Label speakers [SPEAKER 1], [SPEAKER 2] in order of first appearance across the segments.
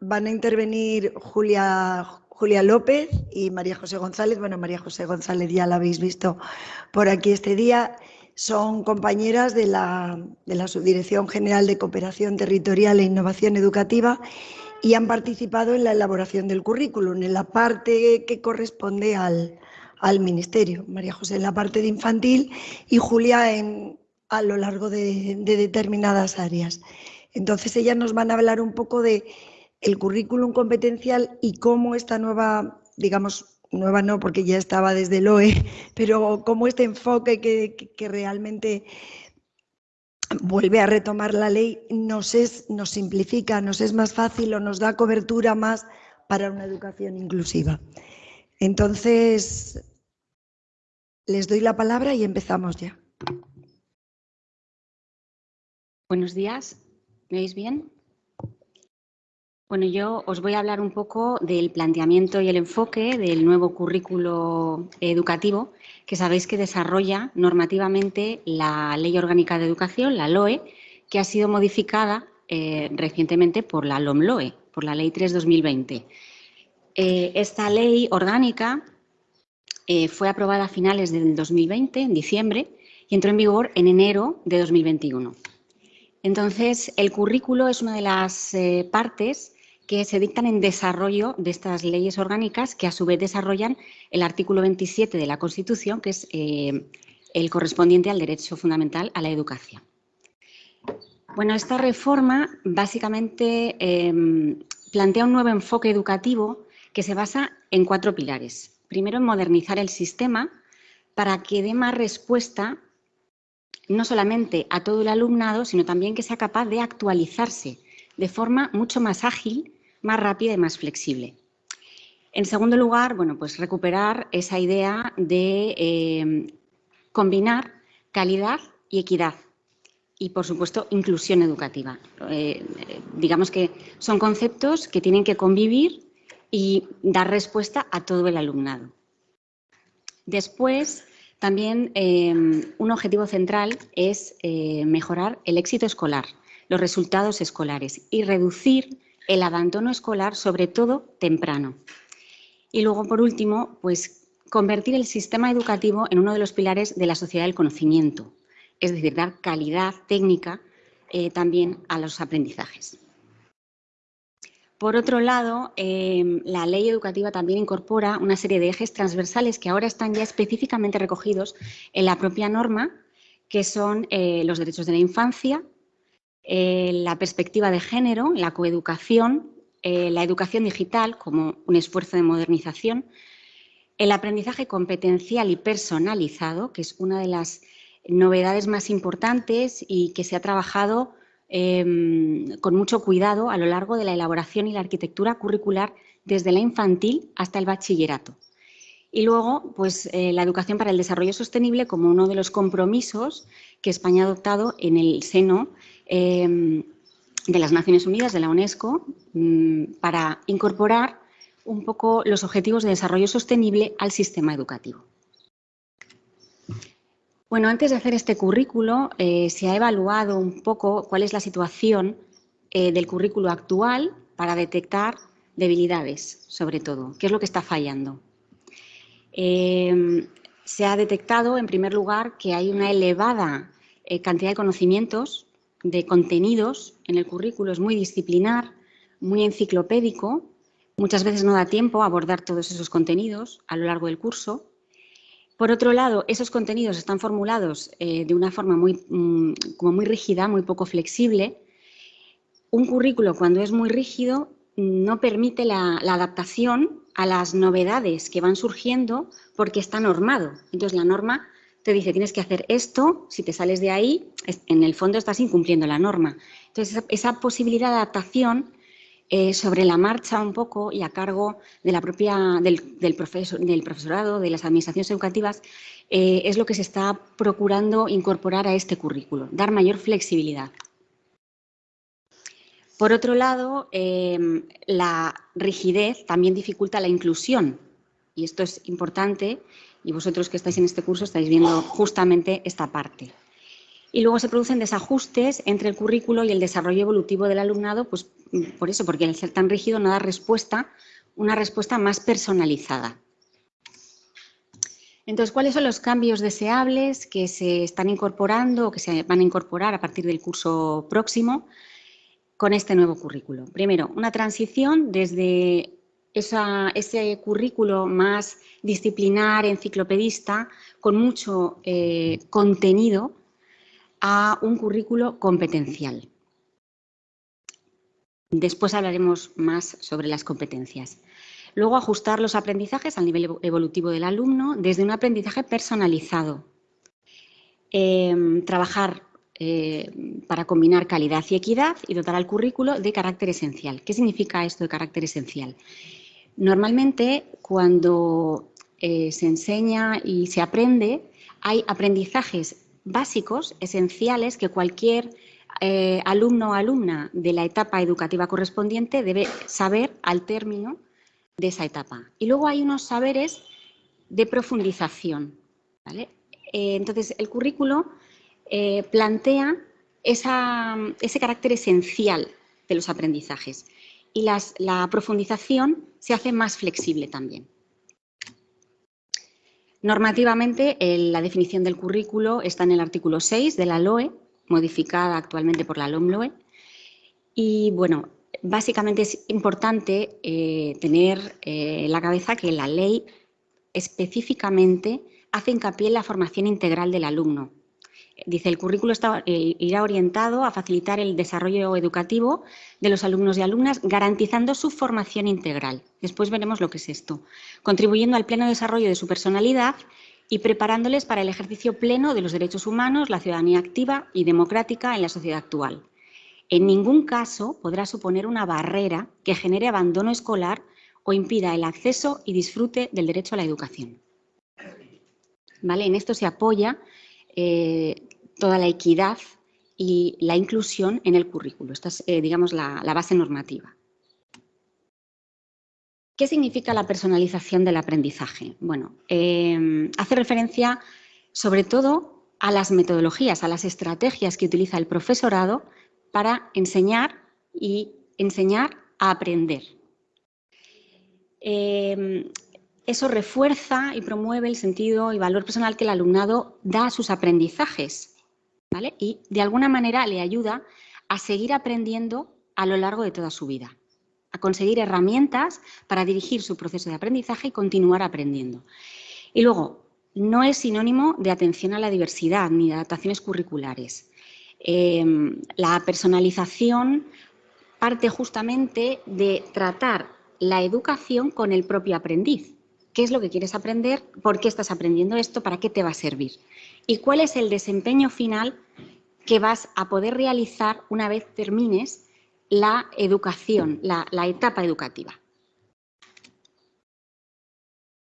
[SPEAKER 1] van a intervenir Julia, Julia López y María José González. Bueno, María José González ya la habéis visto por aquí este día. Son compañeras de la, de la Subdirección General de Cooperación Territorial e Innovación Educativa y han participado en la elaboración del currículum, en la parte que corresponde al, al Ministerio. María José en la parte de infantil y Julia en, a lo largo de, de determinadas áreas. Entonces ellas nos van a hablar un poco de el currículum competencial y cómo esta nueva, digamos, nueva no, porque ya estaba desde el OE, pero cómo este enfoque que, realmente vuelve a retomar la ley nos, es, nos simplifica, nos es más fácil o nos da cobertura más para una educación inclusiva. Entonces, les doy la palabra y empezamos ya.
[SPEAKER 2] Buenos días, ¿me oís bien? Bueno, yo os voy a hablar un poco del planteamiento y el enfoque del nuevo currículo educativo que sabéis que desarrolla normativamente la Ley Orgánica de Educación, la LOE, que ha sido modificada eh, recientemente por la LOMLOE, por la Ley 3-2020. Eh, esta ley orgánica eh, fue aprobada a finales del 2020, en diciembre, y entró en vigor en enero de 2021. Entonces, el currículo es una de las partes que se dictan en desarrollo de estas leyes orgánicas que a su vez desarrollan el artículo 27 de la Constitución, que es eh, el correspondiente al derecho fundamental a la educación. Bueno, esta reforma básicamente em, plantea un nuevo enfoque educativo que se basa en cuatro pilares. Primero, en modernizar el sistema para que dé más respuesta no solamente a todo el alumnado, sino también que sea capaz de actualizarse de forma mucho más ágil más rápida y más flexible. En segundo lugar, bueno, pues recuperar esa idea de eh, combinar calidad y equidad y, por supuesto, inclusión educativa. Eh, digamos que son conceptos que tienen que convivir y dar respuesta a todo el alumnado. Después, también eh, un objetivo central es mejorar el éxito escolar, los resultados escolares y reducir el abandono escolar, sobre todo temprano. Y luego, por último, pues convertir el sistema educativo en uno de los pilares de la sociedad del conocimiento, es decir, dar calidad técnica eh, también a los aprendizajes. Por otro lado, em, la ley educativa también incorpora una serie de ejes transversales que ahora están ya específicamente recogidos en la propia norma, que son eh, los derechos de la infancia, eh, la perspectiva de género, la coeducación, eh, la educación digital como un esfuerzo de modernización, el aprendizaje competencial y personalizado, que es una de las novedades más importantes y que se ha trabajado em, con mucho cuidado a lo largo de la elaboración y la arquitectura curricular desde la infantil hasta el bachillerato. Y luego, pues, eh, la educación para el desarrollo sostenible como uno de los compromisos que España ha adoptado en el seno Em, de las Naciones Unidas, de la UNESCO, mm, para incorporar un poco los objetivos de desarrollo sostenible al sistema educativo. Bueno, antes de hacer este currículo, eh, se ha evaluado un poco cuál es la situación eh, del currículo actual para detectar debilidades, sobre todo, qué es lo que está fallando. Em, se ha detectado, en primer lugar, que hay una elevada eh, cantidad de conocimientos de contenidos en el currículo es muy disciplinar, muy enciclopédico. Muchas veces no da tiempo a abordar todos esos contenidos a lo largo del curso. Por otro lado, esos contenidos están formulados eh, de una forma muy, mm, como muy rígida, muy poco flexible. Un currículo, cuando es muy rígido, no permite la, la adaptación a las novedades que van surgiendo porque está normado. Entonces, la norma te dice tienes que hacer esto, si te sales de ahí, en el fondo estás incumpliendo la norma. Entonces, esa, posibilidad de adaptación eh, sobre la marcha un poco y a cargo de la propia, del, profesor, del profesorado, de las administraciones educativas, eh, es lo que se está procurando incorporar a este currículo, dar mayor flexibilidad. Por otro lado, em, la rigidez también dificulta la inclusión, y esto es importante y vosotros que estáis en este curso estáis viendo justamente esta parte. Y luego se producen desajustes entre el currículo y el desarrollo evolutivo del alumnado, pues por eso, porque al ser tan rígido no da respuesta, una respuesta más personalizada. Entonces, ¿cuáles son los cambios deseables que se están incorporando o que se van a incorporar a partir del curso próximo con este nuevo currículo? Primero, una transición desde ese currículo más disciplinar, enciclopedista, con mucho eh, contenido, a un currículo competencial. Después hablaremos más sobre las competencias. Luego, ajustar los aprendizajes al nivel evolutivo del alumno desde un aprendizaje personalizado. Em, trabajar eh, para combinar calidad y equidad y dotar al currículo de carácter esencial. ¿Qué significa esto de carácter esencial? Normalmente, cuando eh, se enseña y se aprende, hay aprendizajes básicos, esenciales, que cualquier eh, alumno o alumna de la etapa educativa correspondiente debe saber al término de esa etapa. Y luego hay unos saberes de profundización. Eh, entonces, el currículo plantea ese carácter esencial de los aprendizajes y la profundización se hace más flexible también. Normativamente, la definición del currículo está en el artículo 6 de la LOE, modificada actualmente por la LOMLOE. Y bueno, básicamente es importante eh, tener eh, en la cabeza que la ley específicamente hace hincapié en la formación integral del alumno. Dice, el currículo eh, irá orientado a facilitar el desarrollo educativo de los alumnos y alumnas, garantizando su formación integral. Después veremos lo que es esto. Contribuyendo al pleno desarrollo de su personalidad y preparándoles para el ejercicio pleno de los derechos humanos, la ciudadanía activa y democrática en la sociedad actual. En ningún caso podrá suponer una barrera que genere abandono escolar o impida el acceso y disfrute del derecho a la educación. ¿Vale? En esto se apoya eh, toda la equidad y la inclusión en el currículo. Esta es, eh, digamos, la, base normativa. ¿Qué significa la personalización del aprendizaje? Bueno, eh, hace referencia sobre todo a las metodologías, a las estrategias que utiliza el profesorado para enseñar y enseñar a aprender. Eh, eso refuerza y promueve el sentido y valor personal que el alumnado da a sus aprendizajes y de alguna manera le ayuda a seguir aprendiendo a lo largo de toda su vida, a conseguir herramientas para dirigir su proceso de aprendizaje y continuar aprendiendo. Y luego, no es sinónimo de atención a la diversidad ni de adaptaciones curriculares. Em, la personalización parte justamente de tratar la educación con el propio aprendiz. ¿Qué es lo que quieres aprender? ¿Por qué estás aprendiendo esto? ¿Para qué te va a servir? Y cuál es el desempeño final que vas a poder realizar una vez termines la educación, la, etapa educativa.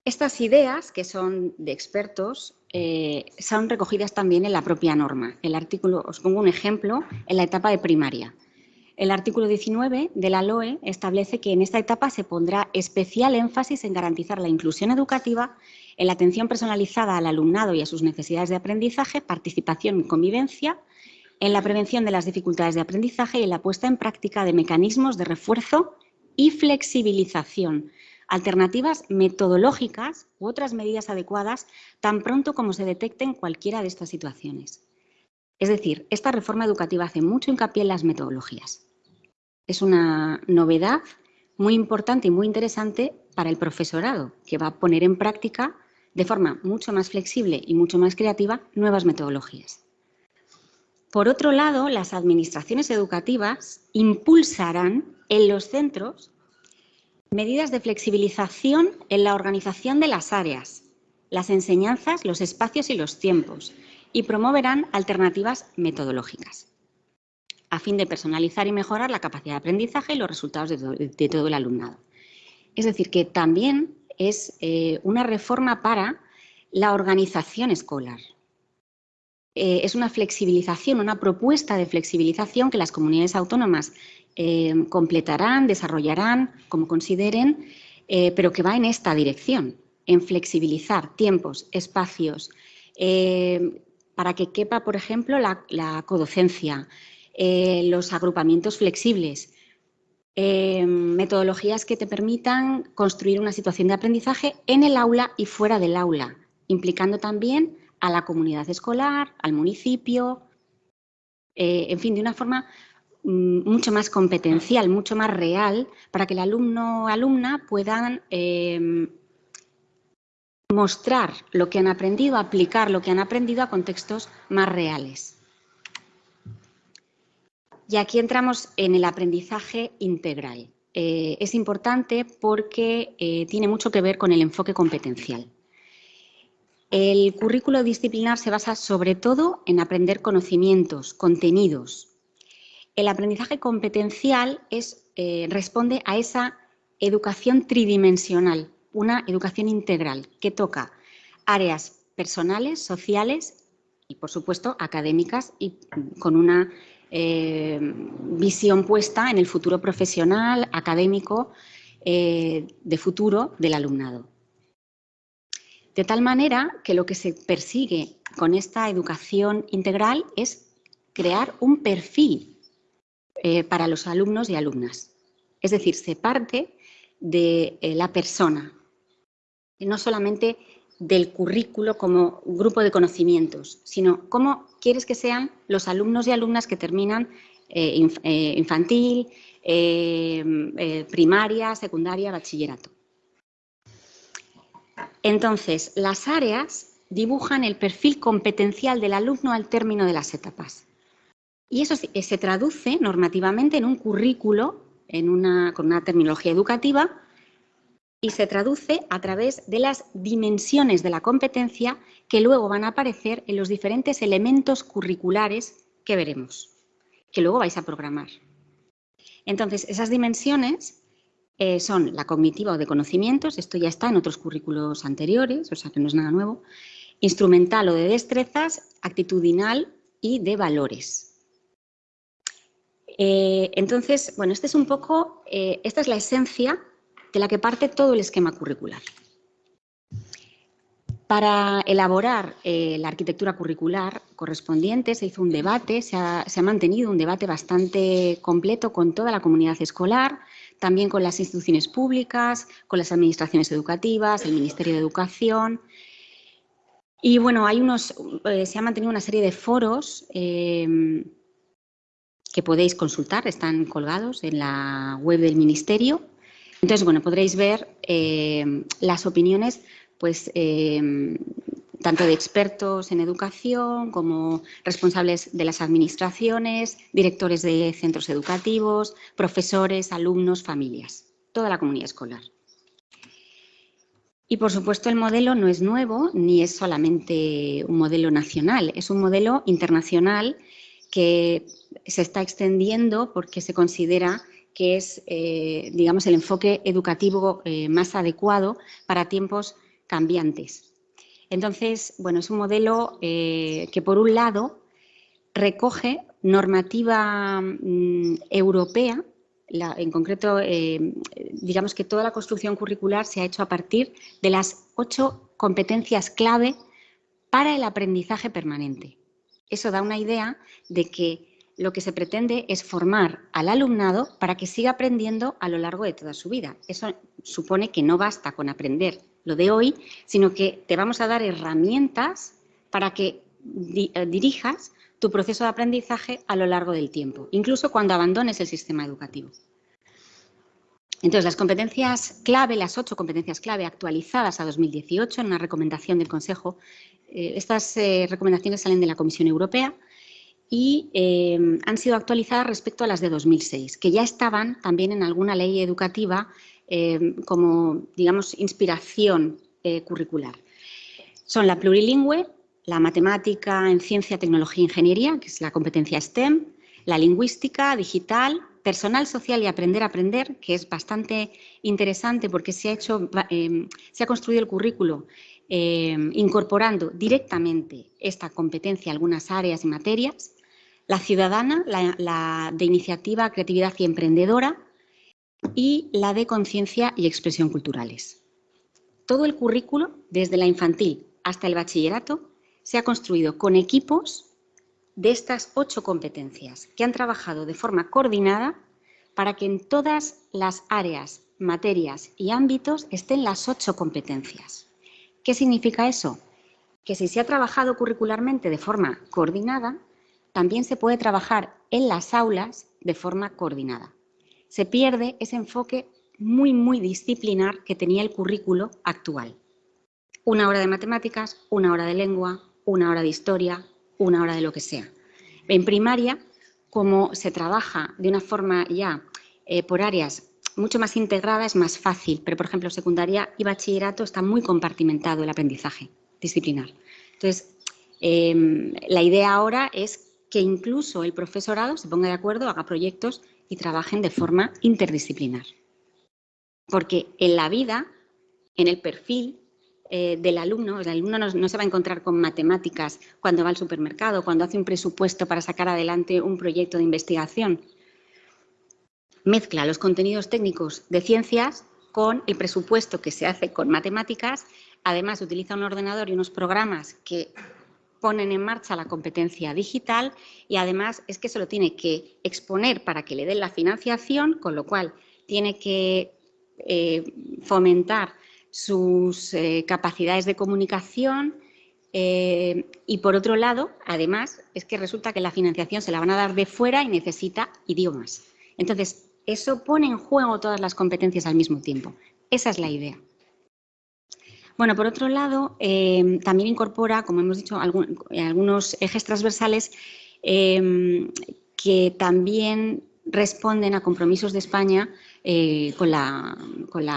[SPEAKER 2] Estas ideas, que son de expertos, eh, son recogidas también en la propia norma. El artículo, os pongo un ejemplo, en la etapa de primaria. El artículo 19 de la LOE establece que en esta etapa se pondrá especial énfasis en garantizar la inclusión educativa en la atención personalizada al alumnado y a sus necesidades de aprendizaje, participación y convivencia, en la prevención de las dificultades de aprendizaje y en la puesta en práctica de mecanismos de refuerzo y flexibilización, alternativas metodológicas u otras medidas adecuadas tan pronto como se detecten cualquiera de estas situaciones. Es decir, esta reforma educativa hace mucho hincapié en las metodologías. Es una novedad muy importante y muy interesante para el profesorado, que va a poner en práctica de forma mucho más flexible y mucho más creativa nuevas metodologías. Por otro lado, las administraciones educativas impulsarán en los centros medidas de flexibilización en la organización de las áreas, las enseñanzas, los espacios y los tiempos, y promoverán alternativas metodológicas, a fin de personalizar y mejorar la capacidad de aprendizaje y los resultados de todo, el alumnado. Es decir, que también es eh, una reforma para la organización escolar. Eh, es una flexibilización, una propuesta de flexibilización que las comunidades autónomas eh, completarán, desarrollarán, como consideren, pero que va en esta dirección, en flexibilizar tiempos, espacios, para que quepa, por ejemplo, la, codocencia, los agrupamientos flexibles, eh, metodologías que te permitan construir una situación de aprendizaje en el aula y fuera del aula, implicando también a la comunidad escolar, al municipio, eh, en fin, de una forma mm, mucho más competencial, mucho más real, para que el alumno o alumna puedan mostrar lo que han aprendido, aplicar lo que han aprendido a contextos más reales. Y aquí entramos en el aprendizaje integral. Eh, es importante porque eh, tiene mucho que ver con el enfoque competencial. El currículo disciplinar se basa sobre todo en aprender conocimientos, contenidos. El aprendizaje competencial eh, responde a esa educación tridimensional, una educación integral que toca áreas personales, sociales y, por supuesto, académicas y con una eh, visión puesta en el futuro profesional, académico, eh, de futuro del alumnado. De tal manera que lo que se persigue con esta educación integral es crear un perfil eh, para los alumnos y alumnas. Es decir, se parte de la persona, no solamente del currículo como grupo de conocimientos, sino cómo quieres que sean los alumnos y alumnas que terminan eh, eh, infantil, eh, primaria, secundaria, bachillerato. Entonces, las áreas dibujan el perfil competencial del alumno al término de las etapas. Y eso se traduce normativamente en un currículo con una terminología educativa y se traduce a través de las dimensiones de la competencia que luego van a aparecer en los diferentes elementos curriculares que veremos, que luego vais a programar. Entonces, esas dimensiones eh, son la cognitiva o de conocimientos, esto ya está en otros currículos anteriores, o sea que no es nada nuevo, instrumental o de destrezas, actitudinal y de valores. Eh, entonces, bueno, este es un poco, eh, esta es la esencia de la que parte todo el esquema curricular. Para elaborar eh, la arquitectura curricular correspondiente se hizo un debate, se ha, mantenido un debate bastante completo con toda la comunidad escolar, también con las instituciones públicas, con las administraciones educativas, el Ministerio de Educación. Y bueno, hay unos, eh, se ha mantenido una serie de foros eh, que podéis consultar, están colgados en la web del Ministerio entonces, bueno, podréis ver eh, las opiniones, pues, eh, tanto de expertos en educación como responsables de las administraciones, directores de centros educativos, profesores, alumnos, familias, toda la comunidad escolar. Y por supuesto el modelo no es nuevo ni es solamente un modelo nacional, es un modelo internacional que se está extendiendo porque se considera que es, eh, digamos, el enfoque educativo eh, más adecuado para tiempos cambiantes. Entonces, bueno, es un modelo eh, que, por un lado, recoge normativa mm, europea, en concreto, digamos que toda la construcción curricular se ha hecho a partir de las ocho competencias clave para el aprendizaje permanente. Eso da una idea de que lo que se pretende es formar al alumnado para que siga aprendiendo a lo largo de toda su vida. Eso supone que no basta con aprender lo de hoy, sino que te vamos a dar herramientas para que eh, dirijas tu proceso de aprendizaje a lo largo del tiempo, incluso cuando abandones el sistema educativo. Entonces, las competencias clave, las ocho competencias clave actualizadas a 2018 en una recomendación del Consejo, eh, estas eh, recomendaciones salen de la Comisión Europea, y eh, han sido actualizadas respecto a las de 2006, que ya estaban también en alguna ley educativa eh, como, digamos, inspiración eh, curricular. Son la plurilingüe, la matemática en ciencia, tecnología e ingeniería, que es la competencia STEM, la lingüística, digital, personal social y aprender a aprender, que es bastante interesante porque se ha, hecho, se ha construido el currículo incorporando directamente esta competencia a algunas áreas y materias la ciudadana, la, de iniciativa, creatividad y emprendedora y la de conciencia y expresión culturales. Todo el currículo, desde la infantil hasta el bachillerato, se ha construido con equipos de estas ocho competencias que han trabajado de forma coordinada para que en todas las áreas, materias y ámbitos estén las ocho competencias. ¿Qué significa eso? Que si se ha trabajado curricularmente de forma coordinada, también se puede trabajar en las aulas de forma coordinada. Se pierde ese enfoque muy, muy disciplinar que tenía el currículo actual. Una hora de matemáticas, una hora de lengua, una hora de historia, una hora de lo que sea. En primaria, como se trabaja de una forma ya eh, por áreas mucho más integrada, es más fácil, pero por ejemplo, secundaria y bachillerato está muy compartimentado el aprendizaje disciplinar. Entonces, em, la idea ahora es que incluso el profesorado se ponga de acuerdo, haga proyectos y trabajen de forma interdisciplinar. Porque en la vida, en el perfil eh, del alumno, el alumno no, se va a encontrar con matemáticas cuando va al supermercado, cuando hace un presupuesto para sacar adelante un proyecto de investigación. Mezcla los contenidos técnicos de ciencias con el presupuesto que se hace con matemáticas. Además, utiliza un ordenador y unos programas que ponen en marcha la competencia digital y además es que se lo tiene que exponer para que le den la financiación, con lo cual tiene que eh, fomentar sus eh, capacidades de comunicación eh, y por otro lado, además, es que resulta que la financiación se la van a dar de fuera y necesita idiomas. Entonces, eso pone en juego todas las competencias al mismo tiempo. Esa es la idea. Bueno, por otro lado, em, también incorpora, como hemos dicho, algunos ejes transversales em, que también responden a compromisos de España eh, con, la,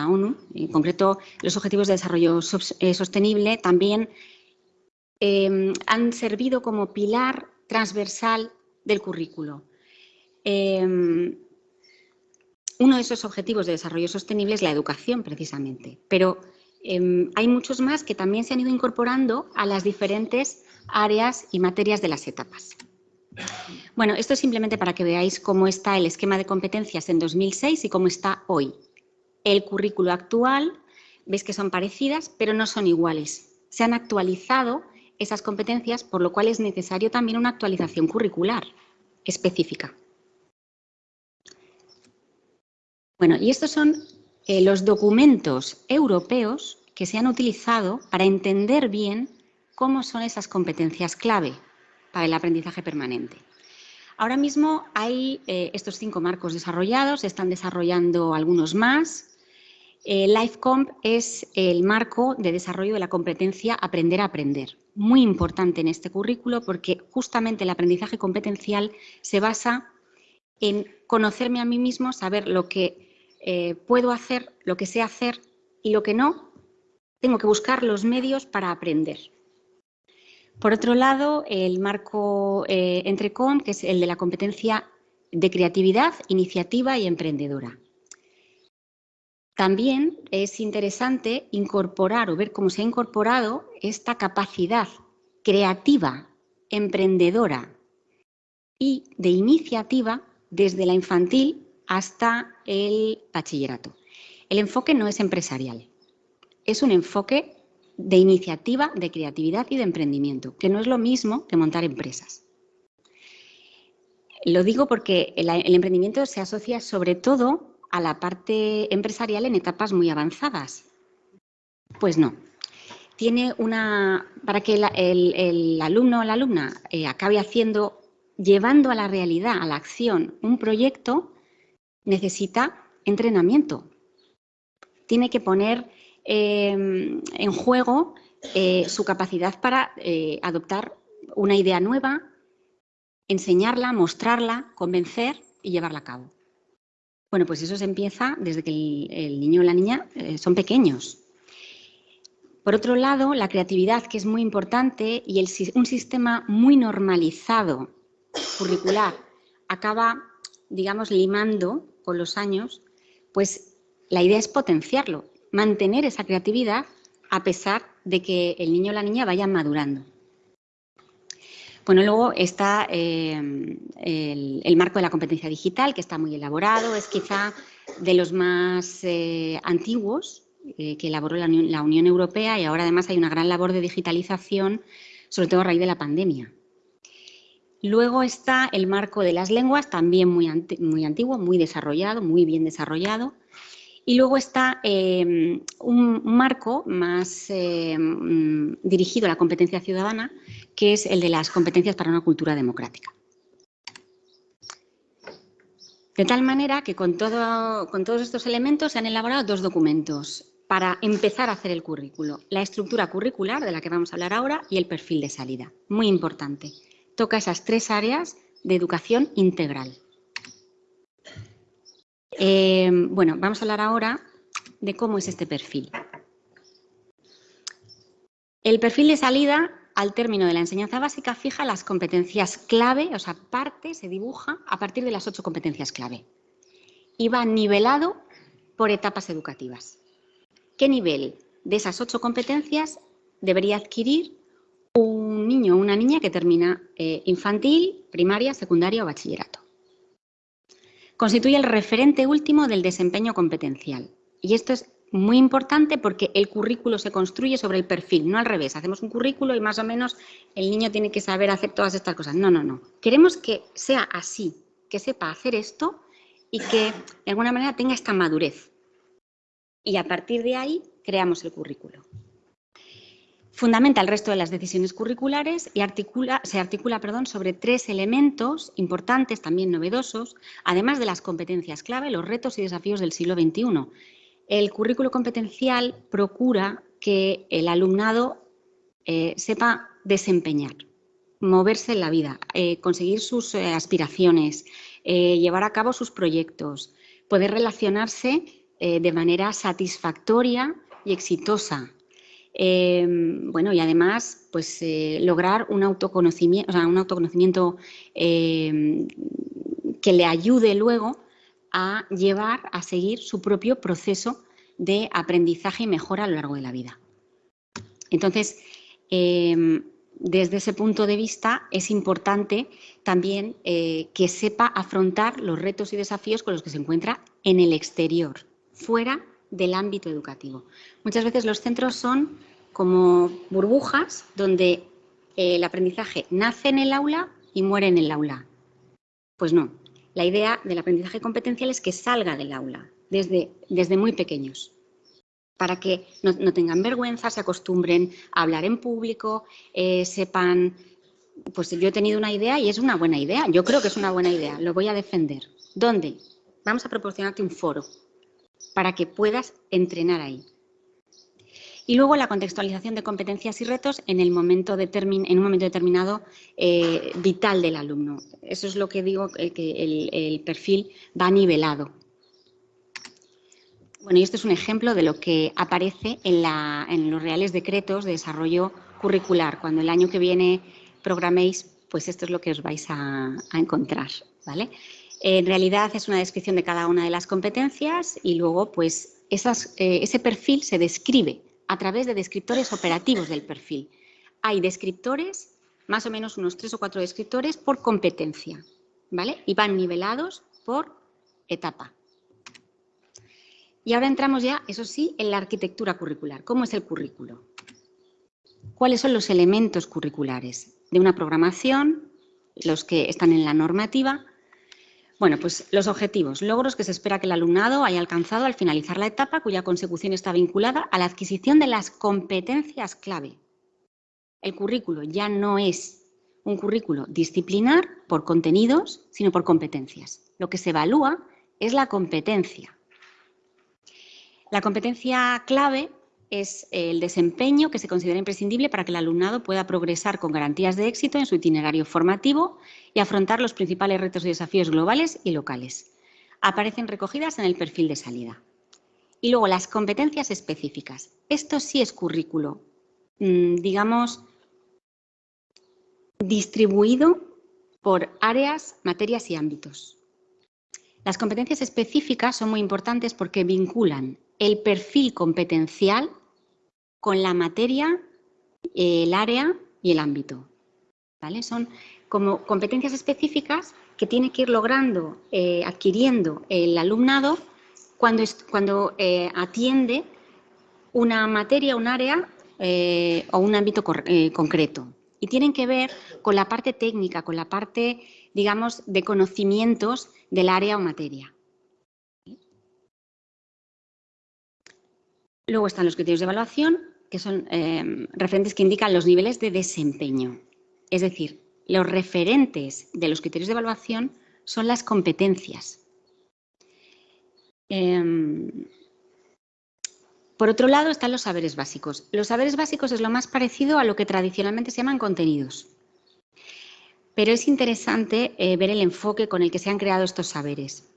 [SPEAKER 2] ONU, en concreto los Objetivos de Desarrollo eh, Sostenible, también em, han servido como pilar transversal del currículo. uno de esos objetivos de desarrollo sostenible es la educación, precisamente, pero Em, hay muchos más que también se han ido incorporando a las diferentes áreas y materias de las etapas. Bueno, esto es simplemente para que veáis cómo está el esquema de competencias en 2006 y cómo está hoy. El currículo actual, veis que son parecidas, pero no son iguales. Se han actualizado esas competencias, por lo cual es necesario también una actualización curricular específica. Bueno, y estos son eh, los documentos europeos que se han utilizado para entender bien cómo son esas competencias clave para el aprendizaje permanente. Ahora mismo hay eh, estos cinco marcos desarrollados, se están desarrollando algunos más. Eh, LifeComp es el marco de desarrollo de la competencia aprender a aprender, muy importante en este currículo porque justamente el aprendizaje competencial se basa en conocerme a mí mismo, saber lo que eh, puedo hacer lo que sé hacer y lo que no, tengo que buscar los medios para aprender. Por otro lado, el marco eh, Entrecom, que es el de la competencia de creatividad, iniciativa y emprendedora. También es interesante incorporar o ver cómo se ha incorporado esta capacidad creativa, emprendedora y de iniciativa desde la infantil hasta el bachillerato. El enfoque no es empresarial, es un enfoque de iniciativa, de creatividad y de emprendimiento, que no es lo mismo que montar empresas. Lo digo porque el, emprendimiento se asocia sobre todo a la parte empresarial en etapas muy avanzadas. Pues no. Tiene una. Para que el, alumno o la alumna eh, acabe haciendo, llevando a la realidad, a la acción, un proyecto, necesita entrenamiento. Tiene que poner em, en juego eh, su capacidad para eh, adoptar una idea nueva, enseñarla, mostrarla, convencer y llevarla a cabo. Bueno, pues eso se empieza desde que el, niño o la niña eh, son pequeños. Por otro lado, la creatividad, que es muy importante, y un sistema muy normalizado curricular acaba, digamos, limando con los años, pues la idea es potenciarlo, mantener esa creatividad a pesar de que el niño o la niña vayan madurando. Bueno, luego está eh, el, marco de la competencia digital, que está muy elaborado, es quizá de los más eh, antiguos eh, que elaboró la Unión, la Unión Europea y ahora además hay una gran labor de digitalización, sobre todo a raíz de la pandemia. Luego está el marco de las lenguas, también muy, muy antiguo, muy desarrollado, muy bien desarrollado. Y luego está em, un marco más em, dirigido a la competencia ciudadana, que es el de las competencias para una cultura democrática. De tal manera que con, con todos estos elementos se han elaborado dos documentos para empezar a hacer el currículo. La estructura curricular, de la que vamos a hablar ahora, y el perfil de salida. Muy importante. Toca esas tres áreas de educación integral. Eh, bueno, vamos a hablar ahora de cómo es este perfil. El perfil de salida, al término de la enseñanza básica, fija las competencias clave, o sea, parte, se dibuja a partir de las ocho competencias clave. Y va nivelado por etapas educativas. ¿Qué nivel de esas ocho competencias debería adquirir un niño o una niña que termina eh, infantil, primaria, secundaria o bachillerato? Constituye el referente último del desempeño competencial. Y esto es muy importante porque el currículo se construye sobre el perfil, no al revés. Hacemos un currículo y más o menos el niño tiene que saber hacer todas estas cosas. No, no, no. Queremos que sea así, que sepa hacer esto y que de alguna manera tenga esta madurez. Y a partir de ahí creamos el currículo. Fundamenta el resto de las decisiones curriculares y se articula sobre tres elementos importantes, también novedosos, además de las competencias clave, los retos y desafíos del siglo XXI. El currículo competencial procura que el alumnado eh, sepa desempeñar, moverse en la vida, eh, conseguir sus eh, aspiraciones, llevar a cabo sus proyectos, poder relacionarse de manera satisfactoria y exitosa Em, bueno, y además, pues eh, lograr un autoconocimiento, un autoconocimiento em, que le ayude luego a llevar, a seguir su propio proceso de aprendizaje y mejora a lo largo de la vida. Entonces, em, desde ese punto de vista es importante también eh, que sepa afrontar los retos y desafíos con los que se encuentra en el exterior, fuera del ámbito educativo. Muchas veces los centros son como burbujas donde el aprendizaje nace en el aula y muere en el aula. Pues no, la idea del aprendizaje competencial es que salga del aula desde, desde muy pequeños, para que no, tengan vergüenza, se acostumbren a hablar en público, eh, sepan, pues yo he tenido una idea y es una buena idea, yo creo que es una buena idea, lo voy a defender. ¿Dónde? Vamos a proporcionarte un foro para que puedas entrenar ahí. Y luego la contextualización de competencias y retos en, el momento en un momento determinado eh, vital del alumno. Eso es lo que digo, eh, que el, perfil va nivelado. Bueno, y este es un ejemplo de lo que aparece en, los reales decretos de desarrollo curricular. Cuando el año que viene programéis, pues esto es lo que os vais a, encontrar. ¿vale? En realidad es una descripción de cada una de las competencias y luego pues eh, ese perfil se describe a través de descriptores operativos del perfil. Hay descriptores, más o menos unos tres o cuatro descriptores por competencia, ¿vale? Y van nivelados por etapa. Y ahora entramos ya, eso sí, en la arquitectura curricular. ¿Cómo es el currículo? ¿Cuáles son los elementos curriculares de una programación, los que están en la normativa, bueno, pues los objetivos, logros que se espera que el alumnado haya alcanzado al finalizar la etapa cuya consecución está vinculada a la adquisición de las competencias clave. El currículo ya no es un currículo disciplinar por contenidos, sino por competencias. Lo que se evalúa es la competencia. La competencia clave es el desempeño que se considera imprescindible para que el alumnado pueda progresar con garantías de éxito en su itinerario formativo y afrontar los principales retos y desafíos globales y locales. Aparecen recogidas en el perfil de salida. Y luego las competencias específicas. Esto sí es currículo, mm, digamos, distribuido por áreas, materias y ámbitos. Las competencias específicas son muy importantes porque vinculan el perfil competencial con la materia, el área y el ámbito. ¿vale? Son como competencias específicas que tiene que ir logrando, eh, adquiriendo el alumnado cuando, cuando eh, atiende una materia, un área eh, o un ámbito concreto. y tienen que ver con la parte técnica, con la parte, digamos, de conocimientos del área o materia. Luego están los criterios de evaluación, que son em, referentes que indican los niveles de desempeño. Es decir, los referentes de los criterios de evaluación son las competencias. Em, por otro lado están los saberes básicos. Los saberes básicos es lo más parecido a lo que tradicionalmente se llaman contenidos. Pero es interesante eh, ver el enfoque con el que se han creado estos saberes.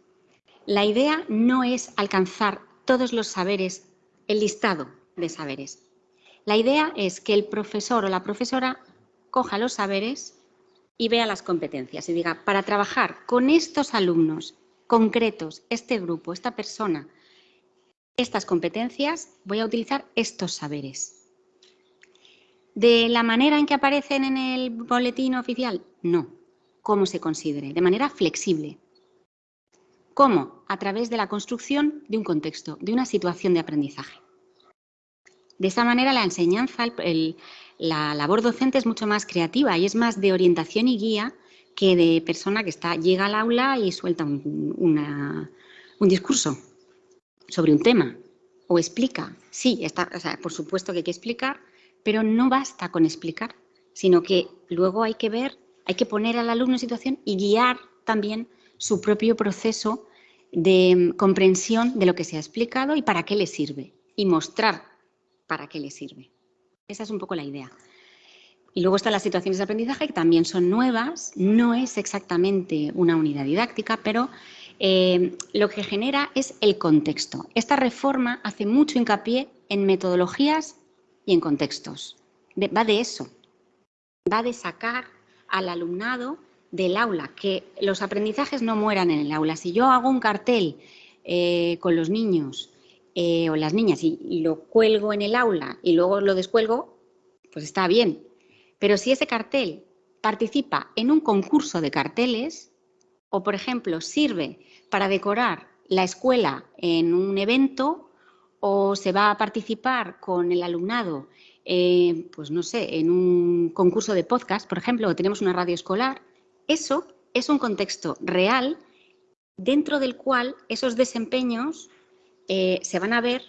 [SPEAKER 2] La idea no es alcanzar todos los saberes, el listado de saberes. La idea es que el profesor o la profesora coja los saberes y vea las competencias y diga, para trabajar con estos alumnos concretos, este grupo, esta persona, estas competencias, voy a utilizar estos saberes. ¿De la manera en que aparecen en el boletín oficial? No. ¿Cómo se considere? De manera flexible. ¿Cómo? A través de la construcción de un contexto, de una situación de aprendizaje. De esa manera la enseñanza, la labor docente es mucho más creativa y es más de orientación y guía que de persona que está, llega al aula y suelta un, discurso sobre un tema o explica. Sí, por supuesto que hay que explicar, pero no basta con explicar, sino que luego hay que ver, hay que poner al alumno en situación y guiar también su propio proceso de comprensión de lo que se ha explicado y para qué le sirve y mostrar para qué le sirve. Esa es un poco la idea. Y luego están las situaciones de aprendizaje que también son nuevas, no es exactamente una unidad didáctica, pero eh, lo que genera es el contexto. Esta reforma hace mucho hincapié en metodologías y en contextos. va de eso, va de sacar al alumnado del aula, que los aprendizajes no mueran en el aula. Si yo hago un cartel eh, con los niños eh, o las niñas y, lo cuelgo en el aula y luego lo descuelgo, pues está bien. Pero si ese cartel participa en un concurso de carteles o, por ejemplo, sirve para decorar la escuela en un evento o se va a participar con el alumnado, eh, pues no sé, en un concurso de podcast, por ejemplo, o tenemos una radio escolar, eso es un contexto real dentro del cual esos desempeños eh, se van a ver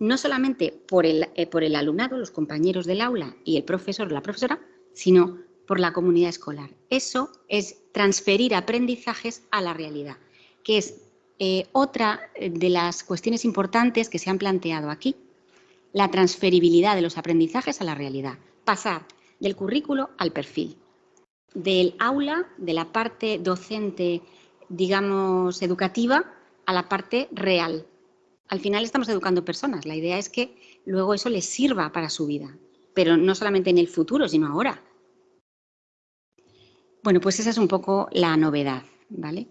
[SPEAKER 2] no solamente por el, eh, por el alumnado, los compañeros del aula y el profesor o la profesora, sino por la comunidad escolar. Eso es transferir aprendizajes a la realidad, que es eh, otra de las cuestiones importantes que se han planteado aquí, la transferibilidad de los aprendizajes a la realidad, pasar del currículo al perfil, del aula, de la parte docente, digamos, educativa, a la parte real, al final estamos educando personas. La idea es que luego eso les sirva para su vida, pero no solamente en el futuro, sino ahora. Bueno, pues esa es un poco la novedad, ¿vale?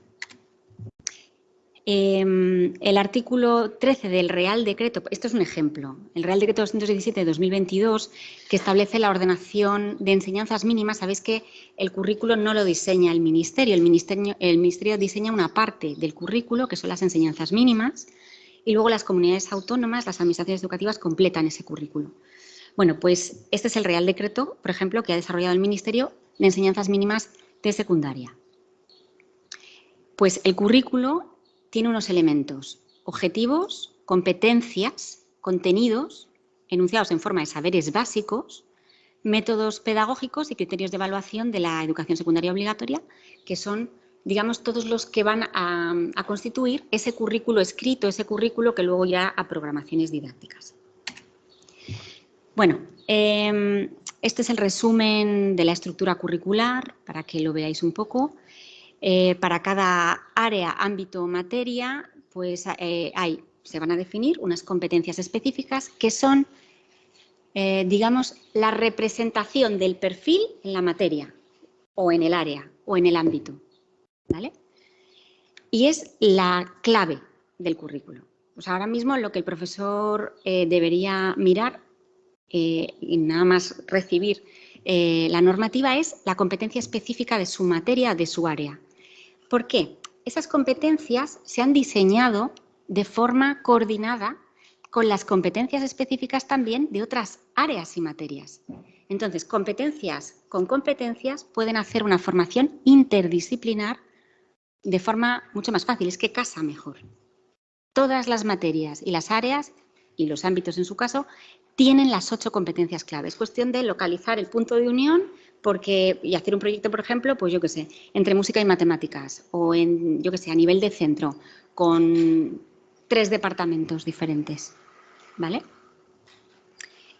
[SPEAKER 2] Em, el artículo 13 del Real Decreto, esto es un ejemplo, el Real Decreto 217 de 2022, que establece la ordenación de enseñanzas mínimas, sabéis que el currículo no lo diseña el Ministerio, el Ministerio, el ministerio diseña una parte del currículo, que son las enseñanzas mínimas, y luego las comunidades autónomas, las administraciones educativas completan ese currículo. Bueno, pues este es el Real Decreto, por ejemplo, que ha desarrollado el Ministerio de Enseñanzas Mínimas de Secundaria. Pues el currículo tiene unos elementos, objetivos, competencias, contenidos, enunciados en forma de saberes básicos, métodos pedagógicos y criterios de evaluación de la educación secundaria obligatoria, que son digamos, todos los que van a, constituir ese currículo escrito, ese currículo que luego irá a programaciones didácticas. Bueno, em, este es el resumen de la estructura curricular, para que lo veáis un poco. Eh, para cada área, ámbito, materia, pues eh, hay, se van a definir unas competencias específicas que son, eh, digamos, la representación del perfil en la materia o en el área o en el ámbito. ¿vale? Y es la clave del currículo. Pues ahora mismo lo que el profesor debería mirar y nada más recibir la normativa es la competencia específica de su materia, de su área. ¿Por qué? Esas competencias se han diseñado de forma coordinada con las competencias específicas también de otras áreas y materias. Entonces, competencias con competencias pueden hacer una formación interdisciplinar de forma mucho más fácil, es que casa mejor. Todas las materias y las áreas, y los ámbitos en su caso, tienen las ocho competencias clave. Es cuestión de localizar el punto de unión porque, y hacer un proyecto, por ejemplo, pues yo qué sé, entre música y matemáticas o en, yo qué sé, a nivel de centro, con tres departamentos diferentes. ¿Vale?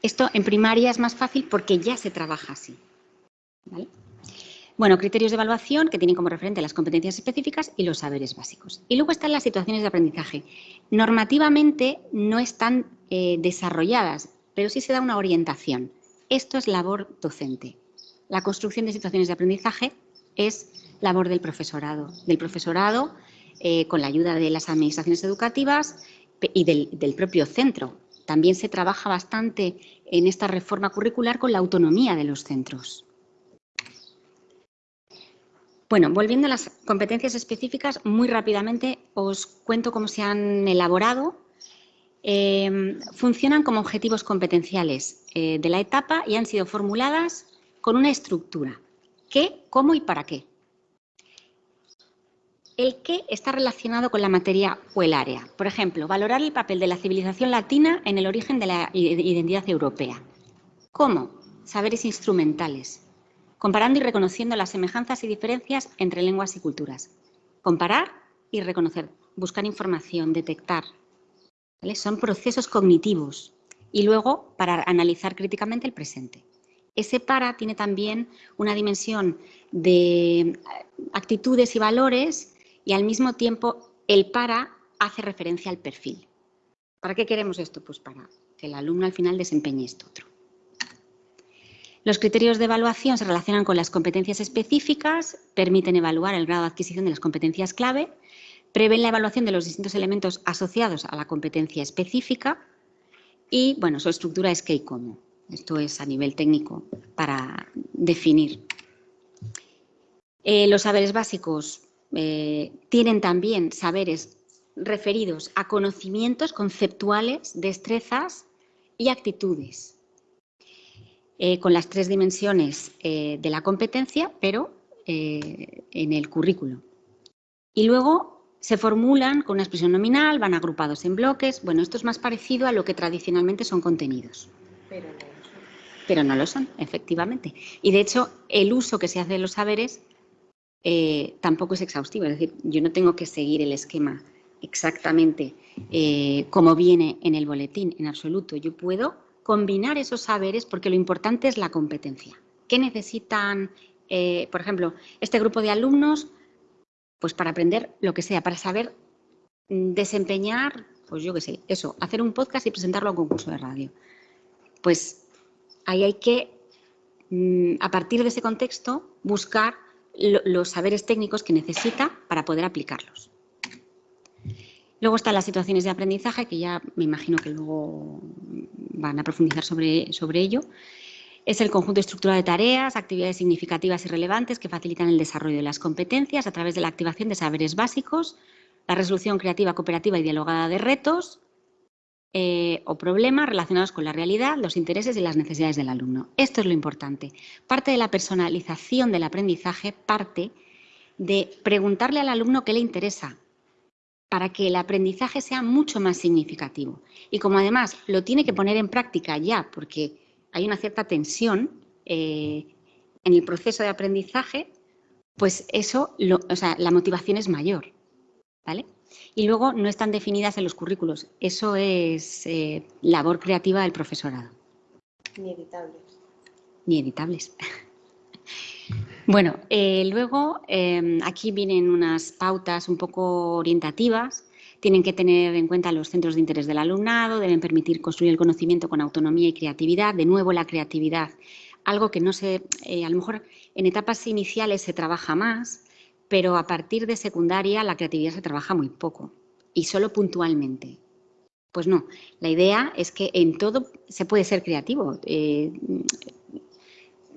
[SPEAKER 2] Esto en primaria es más fácil porque ya se trabaja así. Bueno, criterios de evaluación que tienen como referente las competencias específicas y los saberes básicos. Y luego están las situaciones de aprendizaje. Normativamente no están eh, desarrolladas, pero sí se da una orientación. Esto es labor docente. La construcción de situaciones de aprendizaje es labor del profesorado. Del profesorado eh, con la ayuda de las administraciones educativas y del propio centro, también se trabaja bastante en esta reforma curricular con la autonomía de los centros. Bueno, volviendo a las competencias específicas, muy rápidamente os cuento cómo se han elaborado. Em, funcionan como objetivos competenciales eh, de la etapa y han sido formuladas con una estructura. ¿Qué, cómo y para qué? El qué está relacionado con la materia o el área. Por ejemplo, valorar el papel de la civilización latina en el origen de la identidad europea. ¿Cómo? Saberes instrumentales. Comparando y reconociendo las semejanzas y diferencias entre lenguas y culturas. Comparar y reconocer. Buscar información, detectar. Son procesos cognitivos. Y luego, para analizar críticamente el presente. Ese para tiene también una dimensión de actitudes y valores y al mismo tiempo el para hace referencia al perfil. ¿Para qué queremos esto? Pues para que el alumno al final desempeñe esto otro. Los criterios de evaluación se relacionan con las competencias específicas, permiten evaluar el grado de adquisición de las competencias clave, prevén la evaluación de los distintos elementos asociados a la competencia específica y, bueno, su estructura es qué y cómo. Esto es a nivel técnico para definir. Eh, los saberes básicos eh, tienen también saberes referidos a conocimientos conceptuales, destrezas y actitudes, eh, con las tres dimensiones de la competencia, pero en el currículo. Y luego se formulan con una expresión nominal, van agrupados en bloques. Bueno, esto es más parecido a lo que tradicionalmente son contenidos. Pero no lo son, efectivamente. Y de hecho, el uso que se hace de los saberes eh, tampoco es exhaustivo. Es decir, yo no tengo que seguir el esquema exactamente eh, como viene en el boletín, en absoluto. Yo puedo combinar esos saberes porque lo importante es la competencia. ¿Qué necesitan, eh, por ejemplo, este grupo de alumnos? Pues para aprender lo que sea, para saber mm, desempeñar, pues yo qué sé, eso, hacer un podcast y presentarlo a un concurso de radio. Pues ahí hay que, mm, a partir de ese contexto, buscar los saberes técnicos que necesita para poder aplicarlos. Luego están las situaciones de aprendizaje, que ya me imagino que luego van a profundizar sobre, sobre ello. Es el conjunto estructurado de tareas, actividades significativas y relevantes que facilitan el desarrollo de las competencias a través de la activación de saberes básicos, la resolución creativa, cooperativa y dialogada de retos, eh, o problemas relacionados con la realidad, los intereses y las necesidades del alumno. Esto es lo importante. Parte de la personalización del aprendizaje parte de preguntarle al alumno qué le interesa para que el aprendizaje sea mucho más significativo. Y como además lo tiene que poner en práctica ya, porque hay una cierta tensión eh, en el proceso de aprendizaje, pues eso, o sea, la motivación es mayor. ¿vale? Y luego no están definidas en los currículos. Eso es eh, labor creativa del profesorado.
[SPEAKER 3] Ni editables.
[SPEAKER 2] Ni editables. bueno, eh, luego em, aquí vienen unas pautas un poco orientativas. Tienen que tener en cuenta los centros de interés del alumnado, deben permitir construir el conocimiento con autonomía y creatividad. De nuevo, la creatividad, algo que no se, eh, a lo mejor en etapas iniciales se trabaja más, pero a partir de secundaria la creatividad se trabaja muy poco y solo puntualmente. Pues no, la idea es que en todo se puede ser creativo. Eh,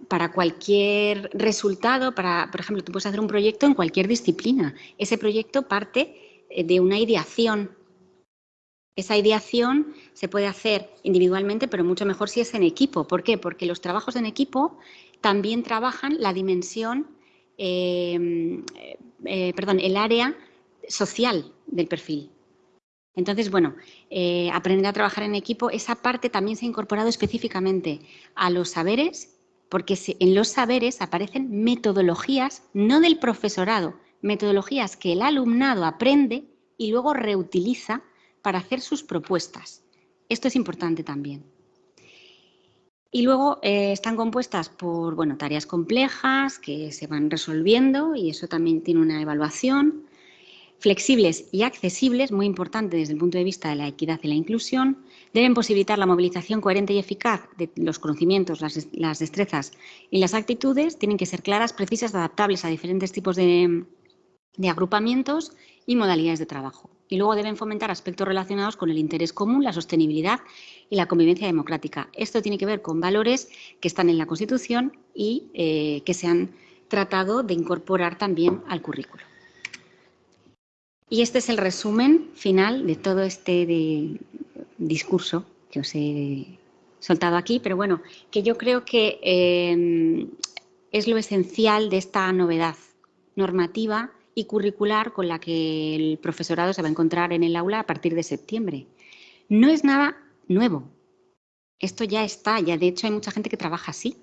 [SPEAKER 2] para cualquier resultado, para, por ejemplo, tú puedes hacer un proyecto en cualquier disciplina. Ese proyecto parte eh, de una ideación Esa ideación se puede hacer individualmente, pero mucho mejor si es en equipo. ¿Por qué? Porque los trabajos en equipo también trabajan la dimensión, eh, eh, perdón, el área social del perfil. Entonces, bueno, eh, aprender a trabajar en equipo, esa parte también se ha incorporado específicamente a los saberes, porque en los saberes aparecen metodologías, no del profesorado, metodologías que el alumnado aprende y luego reutiliza para hacer sus propuestas. Esto es importante también. Y luego eh, están compuestas por bueno, tareas complejas que se van resolviendo y eso también tiene una evaluación. Flexibles y accesibles, muy importante desde el punto de vista de la equidad y la inclusión, deben posibilitar la movilización coherente y eficaz de los conocimientos, las, destrezas y las actitudes. Tienen que ser claras, precisas, adaptables a diferentes tipos de agrupamientos y modalidades de trabajo. Y luego deben fomentar aspectos relacionados con el interés común, la sostenibilidad y la convivencia democrática. Esto tiene que ver con valores que están en la Constitución y eh, que se han tratado de incorporar también al currículo. Y este es el resumen final de todo este discurso que os he soltado aquí, pero bueno, que yo creo que eh, es lo esencial de esta novedad normativa y curricular con la que el profesorado se va a encontrar en el aula a partir de septiembre. No es nada nuevo. Esto ya está, ya de hecho hay mucha gente que trabaja así,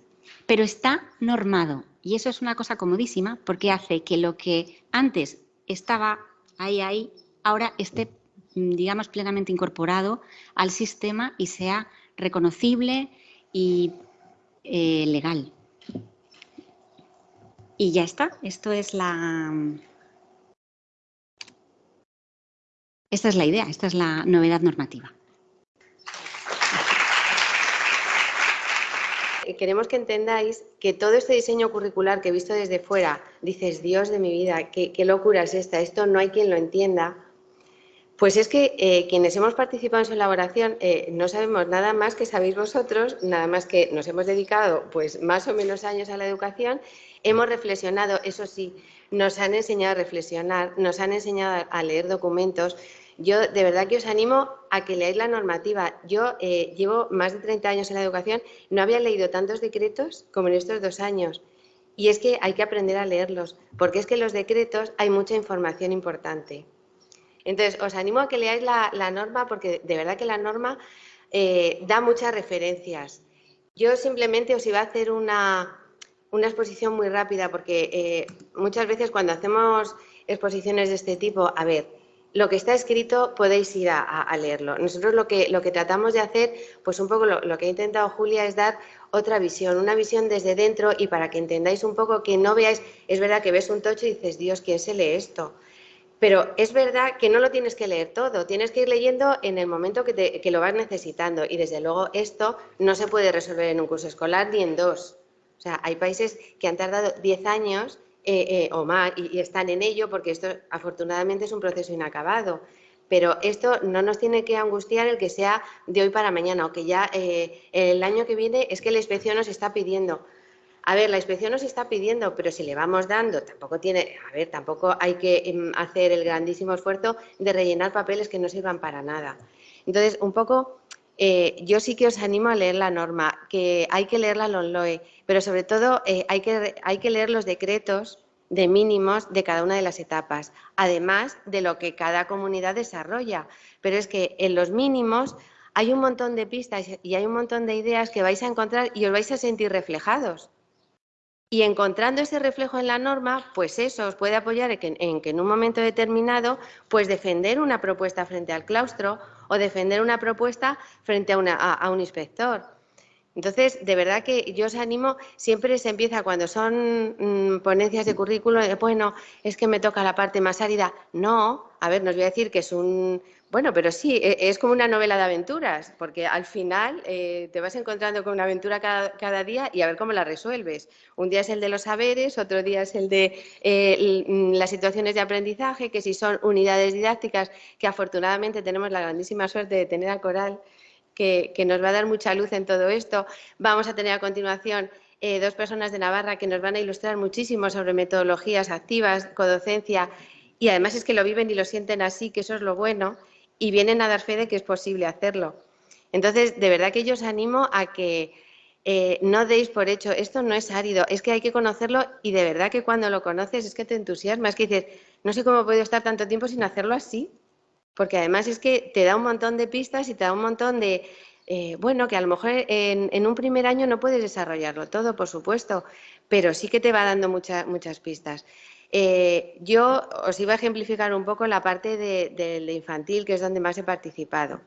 [SPEAKER 2] pero está normado y eso es una cosa comodísima porque hace que lo que antes estaba ahí, ahí, ahora esté, digamos, plenamente incorporado al sistema y sea reconocible y eh, legal. Y ya está, esto es la, Esta es la idea, esta es la novedad normativa.
[SPEAKER 3] Queremos que entendáis que todo este diseño curricular que he visto desde fuera, dices, Dios de mi vida, qué, locura es esta, esto no hay quien lo entienda. Pues es que eh, quienes hemos participado en su elaboración eh, no sabemos nada más que sabéis vosotros, nada más que nos hemos dedicado pues más o menos años a la educación, hemos reflexionado, eso sí, nos han enseñado a reflexionar, nos han enseñado a leer documentos, yo de verdad que os animo a que leáis la normativa. Yo eh, llevo más de 30 años en la educación, no había leído tantos decretos como en estos dos años. Y es que hay que aprender a leerlos, porque es que en los decretos hay mucha información importante. Entonces, os animo a que leáis la, norma, porque de verdad que la norma eh, da muchas referencias. Yo simplemente os iba a hacer una, exposición muy rápida, porque eh, muchas veces cuando hacemos exposiciones de este tipo, a ver, lo que está escrito podéis ir a, leerlo. Nosotros lo que, lo que tratamos de hacer, pues un poco lo, que ha intentado Julia es dar otra visión, una visión desde dentro y para que entendáis un poco que no veáis, es verdad que ves un tocho y dices, Dios, ¿quién se lee esto? Pero es verdad que no lo tienes que leer todo, tienes que ir leyendo en el momento que, que lo vas necesitando y desde luego esto no se puede resolver en un curso escolar ni en dos. O sea, hay países que han tardado 10 años eh, eh, o más, y, están en ello porque esto afortunadamente es un proceso inacabado. Pero esto no nos tiene que angustiar el que sea de hoy para mañana o que ya eh, el año que viene es que la inspección nos está pidiendo. A ver, la inspección nos está pidiendo, pero si le vamos dando, tampoco tiene, a ver, tampoco hay que em, hacer el grandísimo esfuerzo de rellenar papeles que no sirvan para nada. Entonces, un poco, yo sí que os animo a leer la norma, que hay que leer la LONLOE, pero sobre todo eh, hay, que, hay que leer los decretos de mínimos de cada una de las etapas, además de lo que cada comunidad desarrolla. Pero es que en los mínimos hay un montón de pistas y hay un montón de ideas que vais a encontrar y os vais a sentir reflejados. Y encontrando ese reflejo en la norma, pues eso os puede apoyar en que, en un momento determinado, pues defender una propuesta frente al claustro o defender una propuesta frente a un inspector. Entonces, de verdad que yo os animo, siempre se empieza cuando son mm, ponencias de currículo, bueno, es que me toca la parte más árida. No, a ver, nos voy a decir que es un, bueno, pero sí, e, es como una novela de aventuras, porque al final eh, te vas encontrando con una aventura cada, día y a ver cómo la resuelves. Un día es el de los saberes, otro día es el de eh, las situaciones de aprendizaje, que si son unidades didácticas, que afortunadamente tenemos la grandísima suerte de tener a Coral que, nos va a dar mucha luz en todo esto. Vamos a tener a continuación eh, dos personas de Navarra que nos van a ilustrar muchísimo sobre metodologías activas, codocencia, y además es que lo viven y lo sienten así, que eso es lo bueno. y vienen a dar fe de que es posible hacerlo. Entonces, de verdad que yo os animo a que eh, no deis por hecho, esto no es árido, es que hay que conocerlo y de verdad que cuando lo conoces es que te entusiasma, es que dices, no sé cómo he podido estar tanto tiempo sin hacerlo así, porque además es que te da un montón de pistas y te da un montón de, eh, bueno, que a lo mejor en, un primer año no puedes desarrollarlo todo, por supuesto, pero sí que te va dando muchas pistas. Eh, yo os iba a ejemplificar un poco la parte de infantil, que es donde más he participado.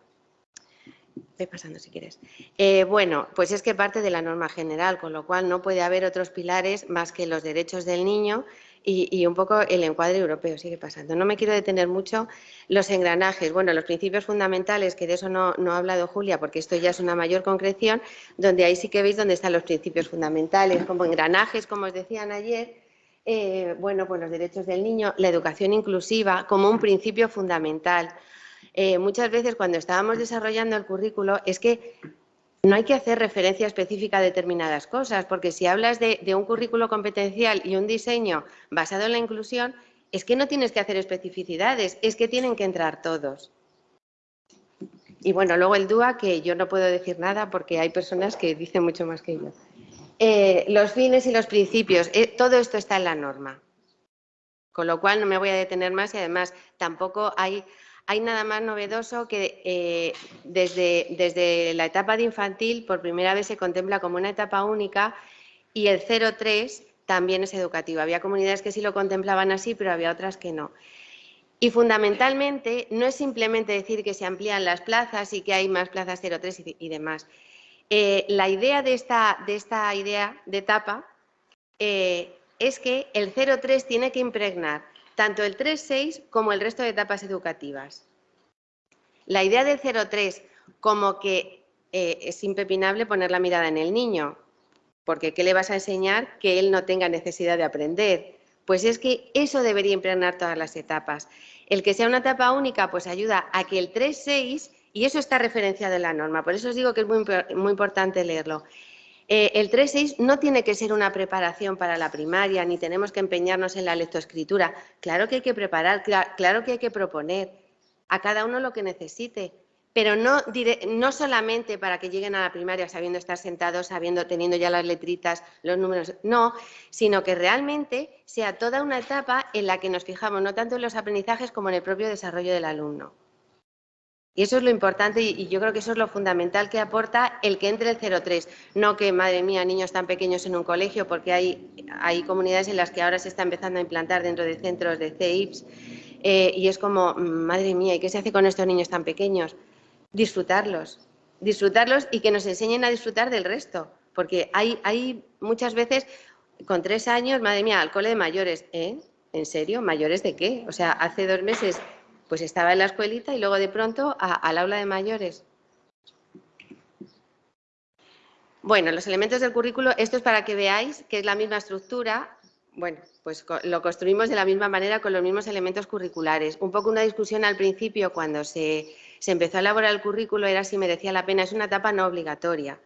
[SPEAKER 3] Ve pasando si quieres. Eh, bueno, pues es que parte de la norma general, con lo cual no puede haber otros pilares más que los derechos del niño y, un poco el encuadre europeo sigue pasando. No me quiero detener mucho. Los engranajes, bueno, los principios fundamentales, que de eso no, ha hablado Julia, porque esto ya es una mayor concreción, donde ahí sí que veis dónde están los principios fundamentales, como engranajes, como os decían ayer, eh, bueno, pues los derechos del niño, la educación inclusiva como un principio fundamental. Eh, muchas veces cuando estábamos desarrollando el currículo es que no hay que hacer referencia específica a determinadas cosas, porque si hablas de, un currículo competencial y un diseño basado en la inclusión, es que no tienes que hacer especificidades, es que tienen que entrar todos. Y bueno, luego el DUA, que yo no puedo decir nada porque hay personas que dicen mucho más que yo. Eh, los fines y los principios, eh, todo esto está en la norma. Con lo cual no me voy a detener más y además tampoco hay, hay nada más novedoso que eh, desde, desde, la etapa de infantil por primera vez se contempla como una etapa única y el 0-3 también es educativo. Había comunidades que sí lo contemplaban así, pero había otras que no. Y fundamentalmente no es simplemente decir que se amplían las plazas y que hay más plazas 0-3 y, demás. Eh, la idea de esta, de esta, idea de etapa eh, es que el 0-3 tiene que impregnar tanto el 3-6 como el resto de etapas educativas. La idea del 0-3 como que eh, es impepinable poner la mirada en el niño, porque ¿qué le vas a enseñar que él no tenga necesidad de aprender? Pues es que eso debería impregnar todas las etapas. El que sea una etapa única, pues ayuda a que el 3-6, y eso está referenciado en la norma, por eso os digo que es muy, muy importante leerlo, eh, el 3.6 no tiene que ser una preparación para la primaria, ni tenemos que empeñarnos en la lectoescritura. Claro que hay que preparar, claro que hay que proponer a cada uno lo que necesite, pero no, no solamente para que lleguen a la primaria sabiendo estar sentados, sabiendo, teniendo ya las letritas, los números, no, sino que realmente sea toda una etapa en la que nos fijamos no tanto en los aprendizajes como en el propio desarrollo del alumno. Y eso es lo importante y, yo creo que eso es lo fundamental que aporta el que entre el 03. No que, madre mía, niños tan pequeños en un colegio, porque hay, hay comunidades en las que ahora se está empezando a implantar dentro de centros de CEIPS eh, y es como, madre mía, ¿y qué se hace con estos niños tan pequeños? Disfrutarlos, disfrutarlos y que nos enseñen a disfrutar del resto. Porque hay, hay muchas veces, con tres años, madre mía, al cole de mayores, ¿eh? ¿En serio? ¿Mayores de qué? O sea, hace dos meses pues estaba en la escuelita y luego de pronto al aula de mayores. Bueno, los elementos del currículo, esto es para que veáis que es la misma estructura. Bueno, pues lo construimos de la misma manera con los mismos elementos curriculares. Un poco una discusión al principio cuando se, se empezó a elaborar el currículo era si merecía la pena. Es una etapa no obligatoria.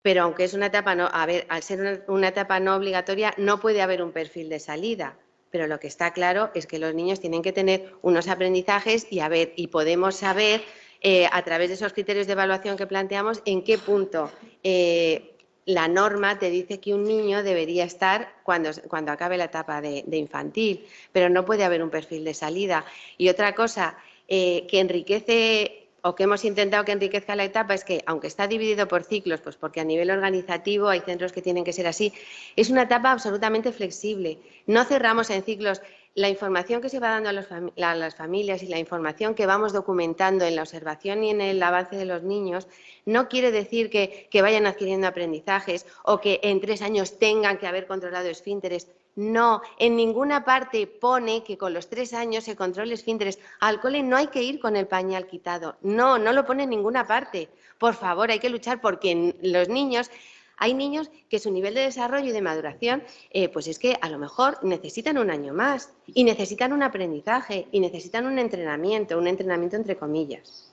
[SPEAKER 3] Pero aunque es una etapa no, a ver, al ser una etapa no obligatoria, no puede haber un perfil de salida pero lo que está claro es que los niños tienen que tener unos aprendizajes y, a ver, y podemos saber eh, a través de esos criterios de evaluación que planteamos en qué punto eh, la norma te dice que un niño debería estar cuando, cuando acabe la etapa de, infantil, pero no puede haber un perfil de salida. Y otra cosa eh, que enriquece o que hemos intentado que enriquezca la etapa es que, aunque está dividido por ciclos, pues porque a nivel organizativo hay centros que tienen que ser así, es una etapa absolutamente flexible. No cerramos en ciclos. La información que se va dando a, las familias y la información que vamos documentando en la observación y en el avance de los niños no quiere decir que, que vayan adquiriendo aprendizajes o que en tres años tengan que haber controlado esfínteres. No, en ninguna parte pone que con los tres años se controle esfínteres. Al cole no hay que ir con el pañal quitado. No, no lo pone en ninguna parte. Por favor, hay que luchar porque los niños hay niños que su nivel de desarrollo y de maduración, eh, pues es que a lo mejor necesitan un año más y necesitan un aprendizaje y necesitan un entrenamiento, un entrenamiento entre comillas.